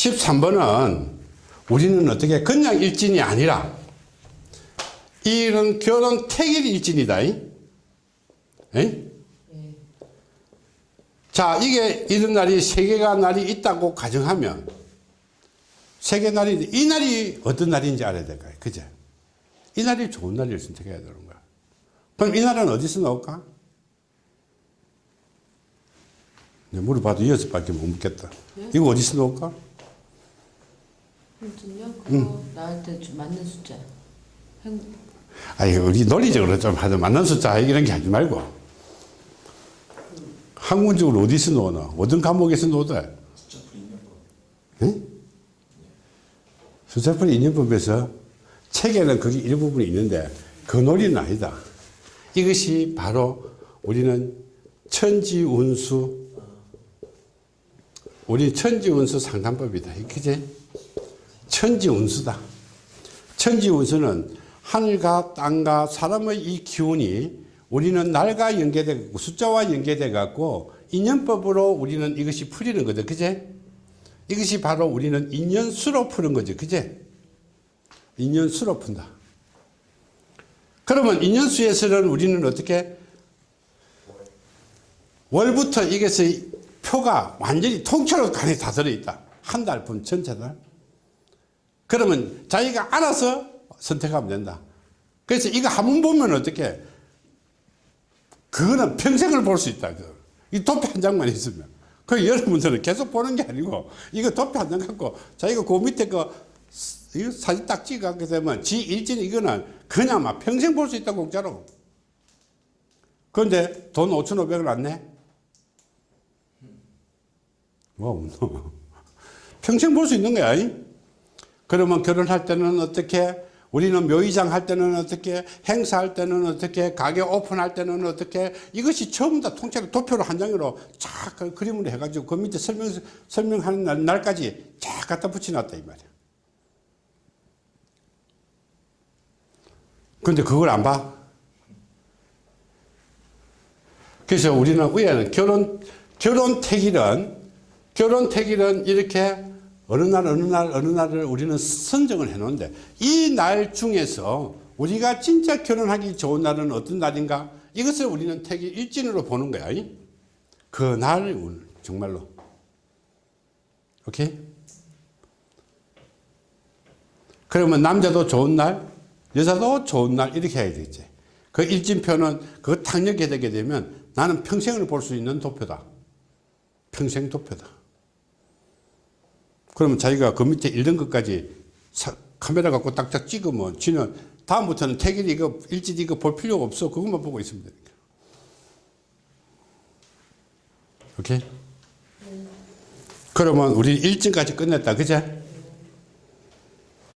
13번은 우리는 어떻게 그냥 일진이 아니라 이런 결혼 택일 일진이다. 이? 에? 자, 이게 이런 날이 세 개가 날이 있다고 가정하면 세 개 날이 이 날이 어떤 날인지 알아야 될까요? 그죠? 이 날이 좋은 날을 선택해야 되는 거야. 그럼 이 날은 어디서 나올까? 네, 물어봐도 여섯 밖에 못 묻겠다. 이거 어디서 나올까? 그거 나한테 좀 맞는 숫자. 행, 아니, 우리 논리적으로 좀 하자. 맞는 숫자 이런 게 하지 말고. 학문적으로 어디서 나오나? 어떤 과목에서 나오대? 응? 숫자풀이 인연법에서 책에는 그게 일부분이 있는데 그 논리는 아니다. 이것이 바로 우리는 천지운수 우리 천지운수 상담법이다. 그지? 천지운수다. 천지운수는 하늘과 땅과 사람의 이 기운이 우리는 날과 연계되고 숫자와 연계돼 갖고 인연법으로 우리는 이것이 풀리는 거죠. 그제? 이것이 바로 우리는 인연수로 푸는 거죠. 그제? 인연수로 푼다. 그러면 인연수에서는 우리는 어떻게 월부터 이게서 표가 완전히 통째로 간에 다 들어있다. 한 달분 전체 달. 그러면 자기가 알아서 선택하면 된다. 그래서 이거 한 번 보면 어떻게 그거는 평생을 볼 수 있다. 이 도표 한 장만 있으면. 그 여러분들은 계속 보는 게 아니고 이거 도표 한 장 갖고 자기가 그 밑에 그 사진 딱 찍어갖게 되면 지 일진 이거는 그냥 막 평생 볼 수 있다 공짜로. 그런데 돈 5,500원 안 내? 뭐, 평생 볼 수 있는 거야. 이? 그러면 결혼할 때는 어떻게 우리는 묘의장 할 때는 어떻게 행사할 때는 어떻게 가게 오픈할 때는 어떻게 이것이 전부 다 통째로 도표로 한 장으로 쫙그 그림으로 해가지고 그 밑에 설명, 설명하는 날, 날까지 쫙 갖다 붙여놨다 이 말이야 근데 그걸 안 봐? 그래서 우리는 의회는 결혼, 결혼 택일은 결혼 택일은 이렇게 어느 날 어느 날 어느 날을 우리는 선정을 해 놓는데 이 날 중에서 우리가 진짜 결혼하기 좋은 날은 어떤 날인가? 이것을 우리는 택이 일진으로 보는 거야. 그날 정말로. 오케이? 그러면 남자도 좋은 날 여자도 좋은 날 이렇게 해야 되겠지. 그 일진표는 그 탕력이 되게 되면 나는 평생을 볼 수 있는 도표다. 평생 도표다 그러면 자기가 그 밑에 읽는 것까지 사, 카메라 갖고 딱딱 찍으면 지는 다음부터는 태길이 이거 일지 이거 볼 필요가 없어. 그것만 보고 있으면 되니까. 오케이? 그러면 우리 일진까지 끝냈다. 그제?